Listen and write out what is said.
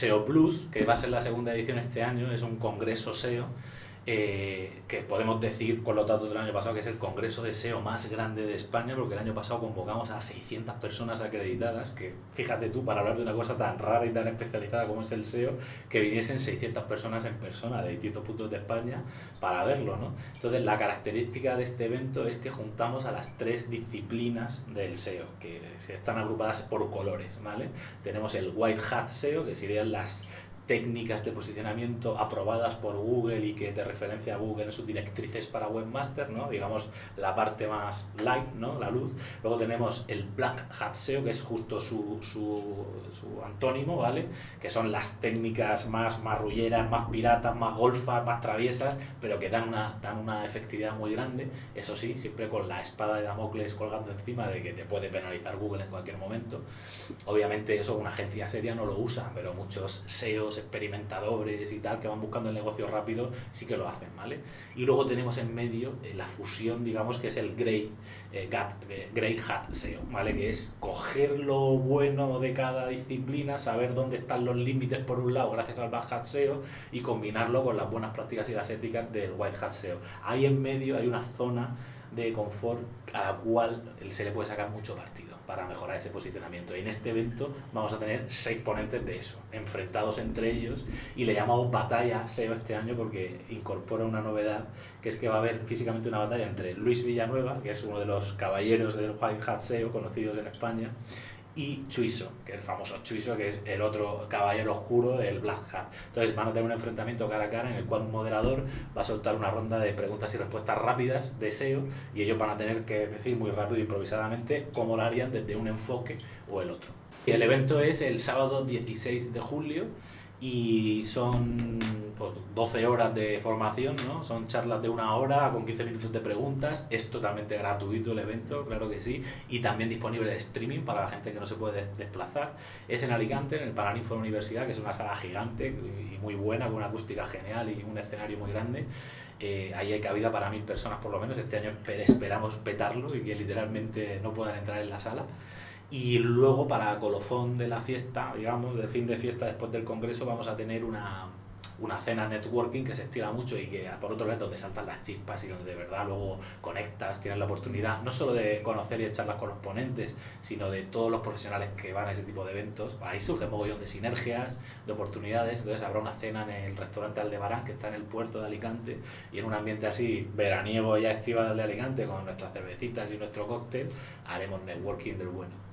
SEO Plus, que va a ser la segunda edición este año, es un congreso SEO eh, que podemos decir con los datos del año pasado que es el congreso de SEO más grande de España, porque el año pasado convocamos a 600 personas acreditadas, que fíjate tú, para hablar de una cosa tan rara y tan especializada como es el SEO, que viniesen 600 personas en persona de distintos puntos de España para verlo, ¿no? Entonces, la característica de este evento es que juntamos a las tres disciplinas del SEO, que están agrupadas por colores, ¿vale? Tenemos el White Hat SEO, que serían las técnicas de posicionamiento aprobadas por Google y que te referencia a Google en sus directrices para webmaster, ¿no? digamos la parte más light, ¿no? la luz. Luego tenemos el Black Hat SEO, que es justo su, su, antónimo, ¿vale? que son las técnicas más marrulleras, más piratas, más golfas, más traviesas, pero que dan una, dan una efectividad muy grande. Eso sí, siempre con la espada de Damocles colgando encima de que te puede penalizar Google en cualquier momento. Obviamente eso una agencia seria no lo usa, pero muchos SEOs experimentadores y tal, que van buscando el negocio rápido, sí que lo hacen, ¿vale? Y luego tenemos en medio eh, la fusión, digamos, que es el Grey, eh, eh, Grey Hat SEO, ¿vale? Que es coger lo bueno de cada disciplina, saber dónde están los límites por un lado gracias al Black Hat SEO y combinarlo con las buenas prácticas y las éticas del White Hat SEO. Ahí en medio hay una zona de confort a la cual se le puede sacar mucho partido para mejorar ese posicionamiento. En este evento vamos a tener seis ponentes de eso, enfrentados entre ellos, y le llamamos batalla SEO este año porque incorpora una novedad, que es que va a haber físicamente una batalla entre Luis Villanueva, que es uno de los caballeros del White Hat SEO conocidos en España, y Chuiso, que es el famoso Chuiso, que es el otro caballero oscuro del Black Hat. Entonces van a tener un enfrentamiento cara a cara en el cual un moderador va a soltar una ronda de preguntas y respuestas rápidas de SEO y ellos van a tener que decir muy rápido e improvisadamente cómo lo harían desde un enfoque o el otro. El evento es el sábado 16 de julio y son pues, 12 horas de formación, ¿no? Son charlas de una hora con 15 minutos de preguntas, es totalmente gratuito el evento, claro que sí, y también disponible de streaming para la gente que no se puede desplazar. Es en Alicante, en el Paraninfo de la Universidad, que es una sala gigante y muy buena, con una acústica genial y un escenario muy grande. Eh, ahí hay cabida para mil personas por lo menos, este año esperamos petarlo y que literalmente no puedan entrar en la sala. Y luego para colofón de la fiesta, digamos, del fin de fiesta después del congreso, vamos a tener una, una cena networking que se estira mucho y que por otro lado donde saltan las chispas y donde de verdad luego conectas, tienes la oportunidad no solo de conocer y echarlas con los ponentes, sino de todos los profesionales que van a ese tipo de eventos. Ahí surge un mogollón de sinergias, de oportunidades. Entonces habrá una cena en el restaurante Aldebarán que está en el puerto de Alicante y en un ambiente así veraniego ya estival de Alicante con nuestras cervecitas y nuestro cóctel haremos networking del bueno.